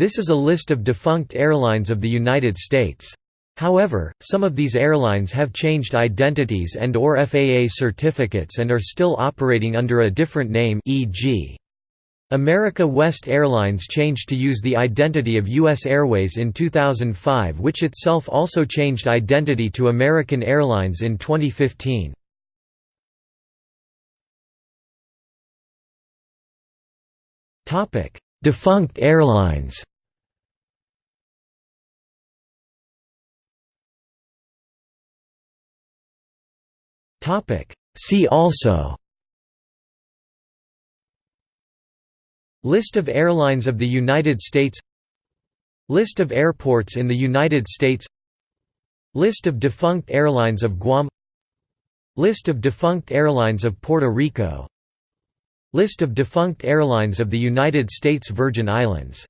This is a list of defunct airlines of the United States. However, some of these airlines have changed identities and or FAA certificates and are still operating under a different name e.g. America West Airlines changed to use the identity of U.S. Airways in 2005 which itself also changed identity to American Airlines in 2015. Defunct airlines See also. List of airlines of the United States. List of airports in the United States. List of defunct airlines of Guam. List of defunct airlines of Puerto Rico. List of defunct airlines of the United States Virgin Islands